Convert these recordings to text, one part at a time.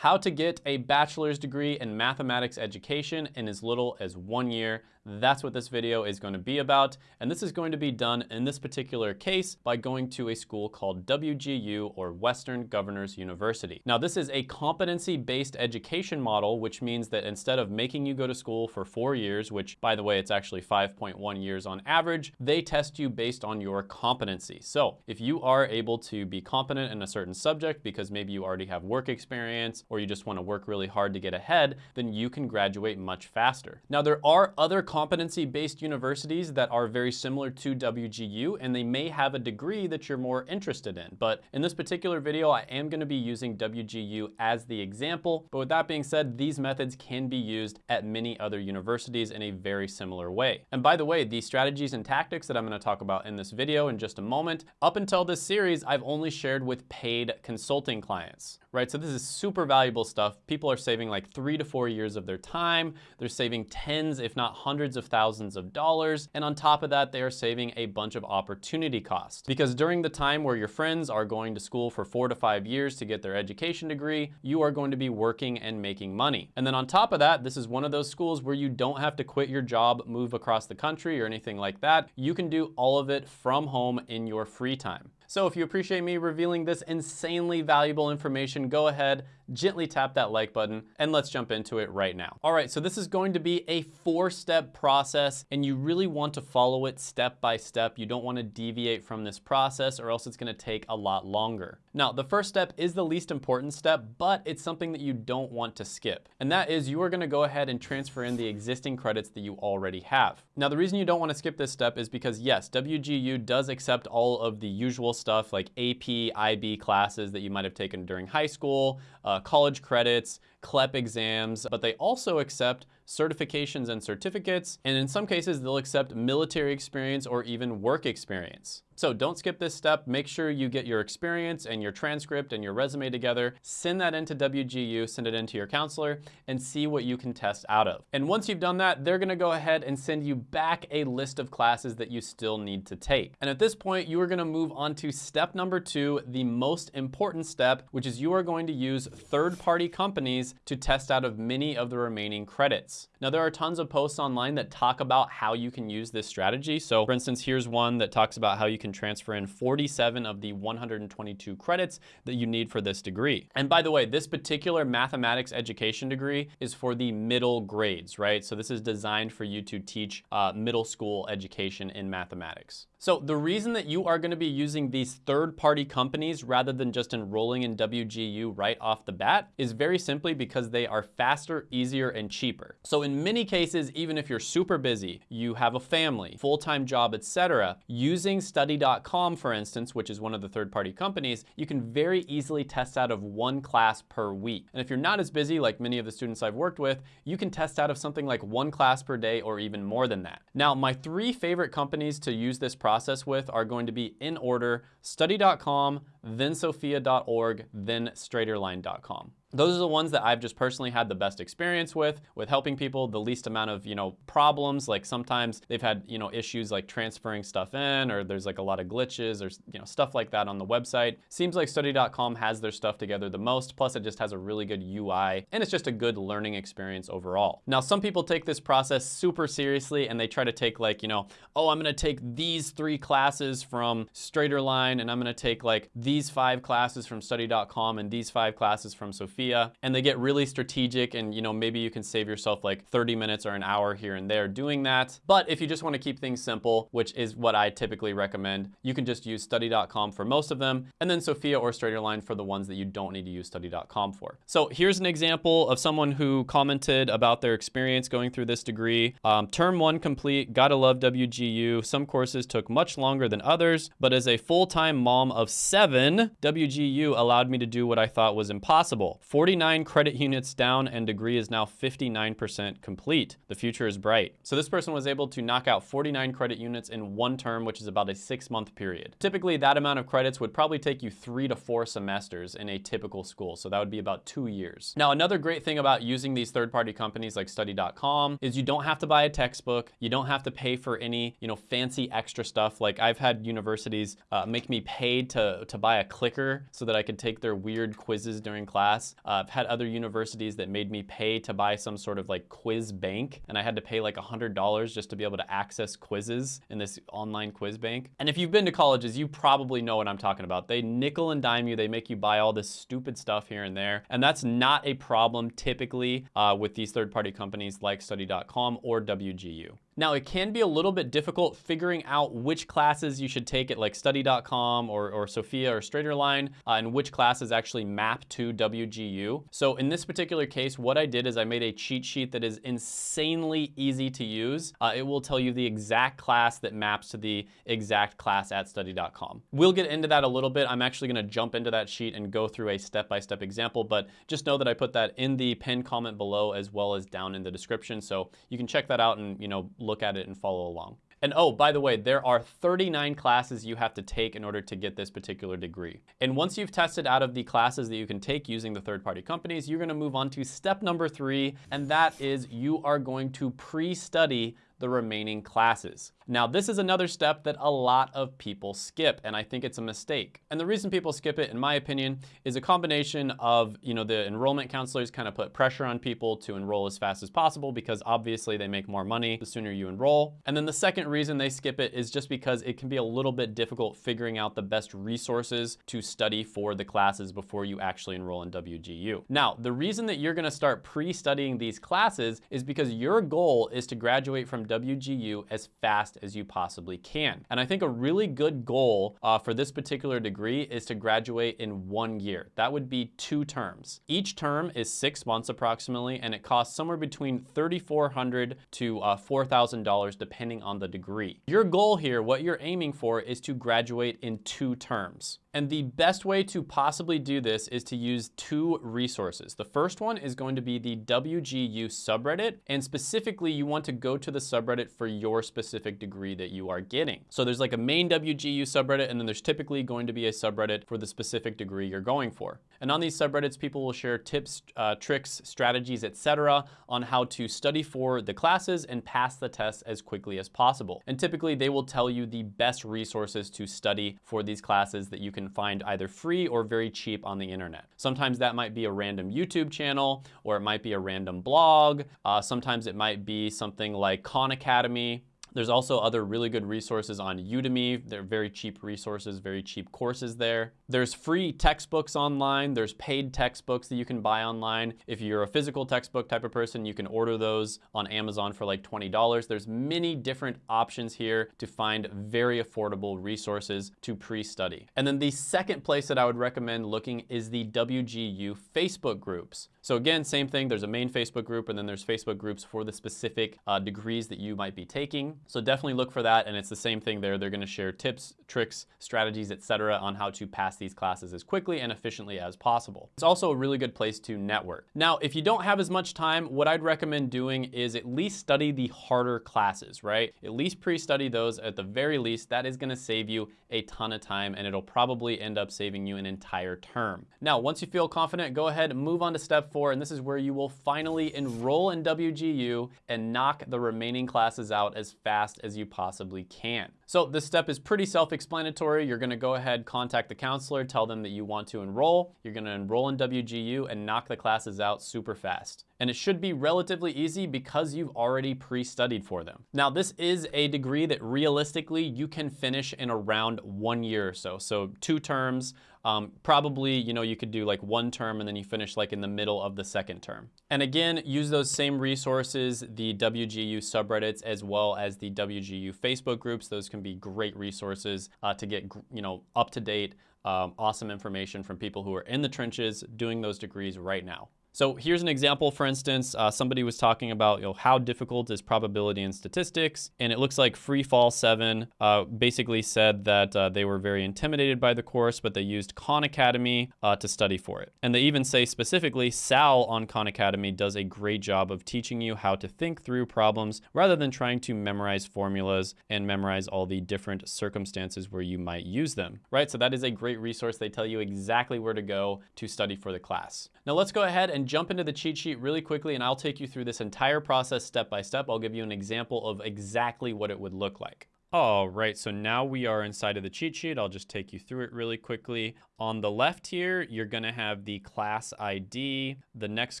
how to get a bachelor's degree in mathematics education in as little as one year. That's what this video is going to be about. And this is going to be done in this particular case by going to a school called WGU or Western Governors University. Now, this is a competency-based education model, which means that instead of making you go to school for four years, which by the way, it's actually 5.1 years on average, they test you based on your competency. So if you are able to be competent in a certain subject because maybe you already have work experience or you just want to work really hard to get ahead, then you can graduate much faster. Now, there are other competency-based universities that are very similar to WGU, and they may have a degree that you're more interested in. But in this particular video, I am gonna be using WGU as the example. But with that being said, these methods can be used at many other universities in a very similar way. And by the way, the strategies and tactics that I'm gonna talk about in this video in just a moment, up until this series, I've only shared with paid consulting clients right? So this is super valuable stuff. People are saving like three to four years of their time. They're saving tens, if not hundreds of thousands of dollars. And on top of that, they are saving a bunch of opportunity costs. Because during the time where your friends are going to school for four to five years to get their education degree, you are going to be working and making money. And then on top of that, this is one of those schools where you don't have to quit your job, move across the country or anything like that. You can do all of it from home in your free time. So if you appreciate me revealing this insanely valuable information, go ahead, gently tap that like button and let's jump into it right now. All right, so this is going to be a four step process and you really want to follow it step by step. You don't want to deviate from this process or else it's gonna take a lot longer. Now, the first step is the least important step, but it's something that you don't want to skip. And that is you are gonna go ahead and transfer in the existing credits that you already have. Now, the reason you don't wanna skip this step is because yes, WGU does accept all of the usual stuff like AP, IB classes that you might have taken during high school, uh, college credits, CLEP exams, but they also accept certifications and certificates, and in some cases, they'll accept military experience or even work experience. So don't skip this step. Make sure you get your experience and your transcript and your resume together. Send that into WGU, send it into your counselor, and see what you can test out of. And once you've done that, they're gonna go ahead and send you back a list of classes that you still need to take. And at this point, you are gonna move on to step number two, the most important step, which is you are going to use third-party companies to test out of many of the remaining credits. Now, there are tons of posts online that talk about how you can use this strategy. So for instance, here's one that talks about how you can transfer in 47 of the 122 credits that you need for this degree. And by the way, this particular mathematics education degree is for the middle grades, right? So this is designed for you to teach uh, middle school education in mathematics. So the reason that you are gonna be using these third-party companies rather than just enrolling in WGU right off the bat is very simply because they are faster, easier, and cheaper. So in many cases, even if you're super busy, you have a family, full-time job, etc., using study.com, for instance, which is one of the third-party companies, you can very easily test out of one class per week. And if you're not as busy, like many of the students I've worked with, you can test out of something like one class per day or even more than that. Now, my three favorite companies to use this process with are going to be in order, study.com, then sophia.org, then straighterline.com. Those are the ones that I've just personally had the best experience with, with helping people, the least amount of, you know, problems. Like sometimes they've had, you know, issues like transferring stuff in, or there's like a lot of glitches or, you know, stuff like that on the website. Seems like study.com has their stuff together the most, plus it just has a really good UI, and it's just a good learning experience overall. Now, some people take this process super seriously and they try to take like, you know, oh, I'm gonna take these three classes from Straighterline, and I'm gonna take like these five classes from study.com and these five classes from Sophia and they get really strategic and you know maybe you can save yourself like 30 minutes or an hour here and there doing that. But if you just want to keep things simple, which is what I typically recommend, you can just use study.com for most of them and then Sophia or Straighterline for the ones that you don't need to use study.com for. So here's an example of someone who commented about their experience going through this degree. Um, term one complete, gotta love WGU. Some courses took much longer than others, but as a full-time mom of seven, WGU allowed me to do what I thought was impossible. 49 credit units down and degree is now 59% complete. The future is bright. So this person was able to knock out 49 credit units in one term, which is about a six month period. Typically that amount of credits would probably take you three to four semesters in a typical school. So that would be about two years. Now, another great thing about using these third-party companies like study.com is you don't have to buy a textbook. You don't have to pay for any, you know, fancy extra stuff. Like I've had universities uh, make me pay to, to buy buy a clicker so that I could take their weird quizzes during class. Uh, I've had other universities that made me pay to buy some sort of like quiz bank, and I had to pay like $100 just to be able to access quizzes in this online quiz bank. And if you've been to colleges, you probably know what I'm talking about. They nickel and dime you, they make you buy all this stupid stuff here and there, and that's not a problem typically uh, with these third-party companies like study.com or WGU. Now, it can be a little bit difficult figuring out which classes you should take at like study.com or, or Sophia or Straighterline uh, and which classes actually map to WGU. So in this particular case, what I did is I made a cheat sheet that is insanely easy to use. Uh, it will tell you the exact class that maps to the exact class at study.com. We'll get into that a little bit. I'm actually gonna jump into that sheet and go through a step-by-step -step example, but just know that I put that in the pinned comment below as well as down in the description. So you can check that out and, you know, look at it and follow along. And oh, by the way, there are 39 classes you have to take in order to get this particular degree. And once you've tested out of the classes that you can take using the third-party companies, you're gonna move on to step number three, and that is you are going to pre-study the remaining classes. Now, this is another step that a lot of people skip, and I think it's a mistake. And the reason people skip it, in my opinion, is a combination of, you know, the enrollment counselors kind of put pressure on people to enroll as fast as possible because obviously they make more money the sooner you enroll. And then the second reason they skip it is just because it can be a little bit difficult figuring out the best resources to study for the classes before you actually enroll in WGU. Now, the reason that you're gonna start pre-studying these classes is because your goal is to graduate from WGU as fast as you possibly can. And I think a really good goal uh, for this particular degree is to graduate in one year. That would be two terms. Each term is six months approximately, and it costs somewhere between 3,400 to uh, $4,000 depending on the degree. Your goal here, what you're aiming for is to graduate in two terms. And the best way to possibly do this is to use two resources. The first one is going to be the WGU subreddit, and specifically you want to go to the subreddit for your specific degree that you are getting. So there's like a main WGU subreddit, and then there's typically going to be a subreddit for the specific degree you're going for. And on these subreddits, people will share tips, uh, tricks, strategies, etc. on how to study for the classes and pass the tests as quickly as possible. And typically they will tell you the best resources to study for these classes that you can find either free or very cheap on the internet. Sometimes that might be a random YouTube channel, or it might be a random blog. Uh, sometimes it might be something like Khan Academy, there's also other really good resources on Udemy. They're very cheap resources, very cheap courses there. There's free textbooks online. There's paid textbooks that you can buy online. If you're a physical textbook type of person, you can order those on Amazon for like $20. There's many different options here to find very affordable resources to pre-study. And then the second place that I would recommend looking is the WGU Facebook groups. So again, same thing, there's a main Facebook group and then there's Facebook groups for the specific uh, degrees that you might be taking. So definitely look for that and it's the same thing there. They're gonna share tips, tricks, strategies, etc., on how to pass these classes as quickly and efficiently as possible. It's also a really good place to network. Now, if you don't have as much time, what I'd recommend doing is at least study the harder classes, right? At least pre-study those at the very least. That is gonna save you a ton of time and it'll probably end up saving you an entire term. Now, once you feel confident, go ahead and move on to step four, and this is where you will finally enroll in WGU and knock the remaining classes out as fast as fast as you possibly can. So this step is pretty self-explanatory. You're gonna go ahead, contact the counselor, tell them that you want to enroll. You're gonna enroll in WGU and knock the classes out super fast. And it should be relatively easy because you've already pre-studied for them. Now, this is a degree that realistically you can finish in around one year or so. So two terms, um, probably, you know, you could do like one term and then you finish like in the middle of the second term. And again, use those same resources, the WGU subreddits, as well as the WGU Facebook groups. Those can be great resources uh, to get, you know, up to date, um, awesome information from people who are in the trenches doing those degrees right now. So here's an example, for instance, uh, somebody was talking about you know, how difficult is probability and statistics, and it looks like Freefall7 uh, basically said that uh, they were very intimidated by the course, but they used Khan Academy uh, to study for it. And they even say specifically, Sal on Khan Academy does a great job of teaching you how to think through problems rather than trying to memorize formulas and memorize all the different circumstances where you might use them, right? So that is a great resource. They tell you exactly where to go to study for the class. Now let's go ahead and and jump into the cheat sheet really quickly and I'll take you through this entire process step by step. I'll give you an example of exactly what it would look like. All right, so now we are inside of the cheat sheet. I'll just take you through it really quickly. On the left here, you're gonna have the class ID. The next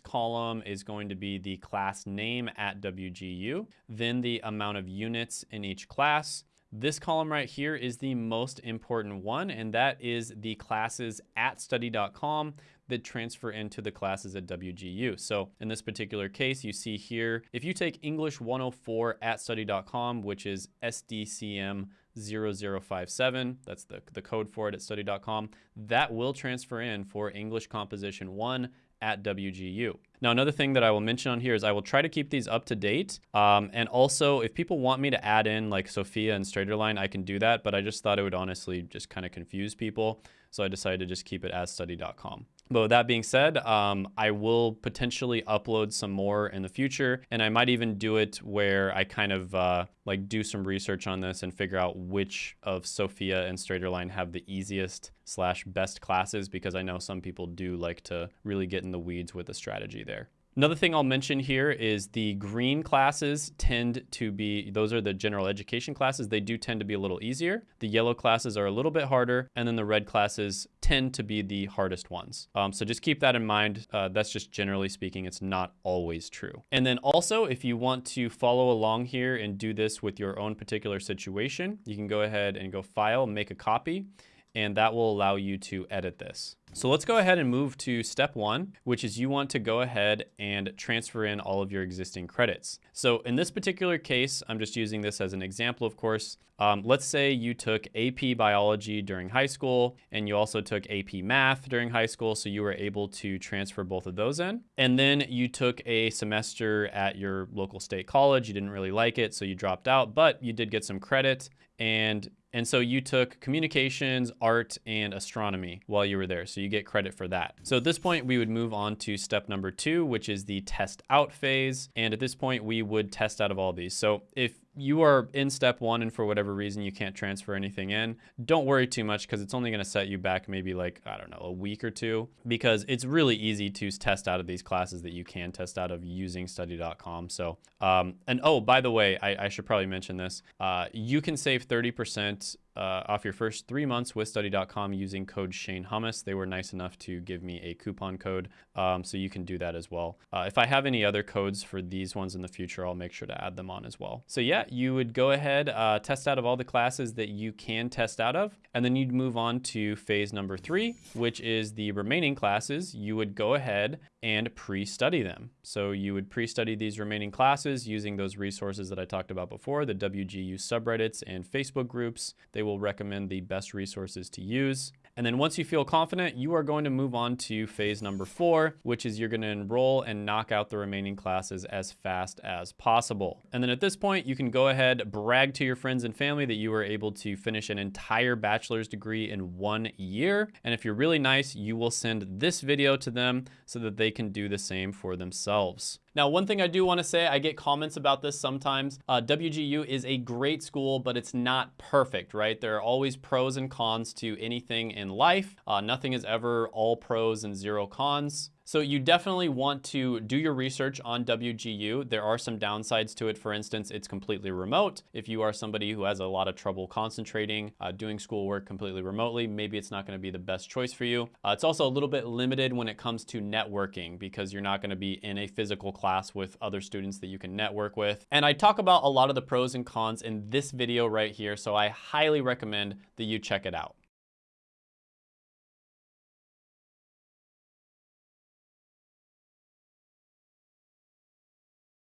column is going to be the class name at WGU, then the amount of units in each class. This column right here is the most important one, and that is the classes at study.com that transfer into the classes at WGU. So in this particular case, you see here, if you take English 104 at study.com, which is SDCM 0057, that's the, the code for it at study.com, that will transfer in for English Composition 1 at WGU. Now, another thing that I will mention on here is I will try to keep these up to date. Um, and also, if people want me to add in like Sophia and Straighterline, I can do that. But I just thought it would honestly just kind of confuse people. So I decided to just keep it as study.com. But with that being said, um, I will potentially upload some more in the future, and I might even do it where I kind of uh, like do some research on this and figure out which of Sophia and Straighterline have the easiest slash best classes because I know some people do like to really get in the weeds with the strategy there. Another thing I'll mention here is the green classes tend to be, those are the general education classes. They do tend to be a little easier. The yellow classes are a little bit harder. And then the red classes tend to be the hardest ones. Um, so just keep that in mind. Uh, that's just generally speaking, it's not always true. And then also, if you want to follow along here and do this with your own particular situation, you can go ahead and go file, make a copy and that will allow you to edit this. So let's go ahead and move to step one, which is you want to go ahead and transfer in all of your existing credits. So in this particular case, I'm just using this as an example, of course. Um, let's say you took AP biology during high school and you also took AP math during high school. So you were able to transfer both of those in. And then you took a semester at your local state college. You didn't really like it, so you dropped out, but you did get some credit and and so you took communications, art, and astronomy while you were there. So you get credit for that. So at this point, we would move on to step number two, which is the test out phase. And at this point, we would test out of all these. So if you are in step one and for whatever reason you can't transfer anything in, don't worry too much because it's only going to set you back maybe like, I don't know, a week or two because it's really easy to test out of these classes that you can test out of using study.com. So, um, and oh, by the way, I, I should probably mention this. Uh, you can save 30% uh, off your first three months with study.com using code Shane Hummus. They were nice enough to give me a coupon code, um, so you can do that as well. Uh, if I have any other codes for these ones in the future, I'll make sure to add them on as well. So yeah, you would go ahead, uh, test out of all the classes that you can test out of, and then you'd move on to phase number three, which is the remaining classes. You would go ahead and pre-study them. So you would pre-study these remaining classes using those resources that I talked about before, the WGU subreddits and Facebook groups. They will recommend the best resources to use. And then once you feel confident, you are going to move on to phase number four, which is you're going to enroll and knock out the remaining classes as fast as possible. And then at this point, you can go ahead, brag to your friends and family that you were able to finish an entire bachelor's degree in one year. And if you're really nice, you will send this video to them so that they can do the same for themselves. Now, one thing I do want to say, I get comments about this sometimes. Uh, WGU is a great school, but it's not perfect, right? There are always pros and cons to anything in life. Uh, nothing is ever all pros and zero cons. So you definitely want to do your research on WGU. There are some downsides to it. For instance, it's completely remote. If you are somebody who has a lot of trouble concentrating, uh, doing schoolwork completely remotely, maybe it's not gonna be the best choice for you. Uh, it's also a little bit limited when it comes to networking because you're not gonna be in a physical class with other students that you can network with. And I talk about a lot of the pros and cons in this video right here, so I highly recommend that you check it out.